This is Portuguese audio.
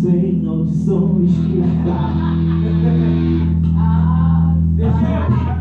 sem audições que tá. Ah, deixa eu.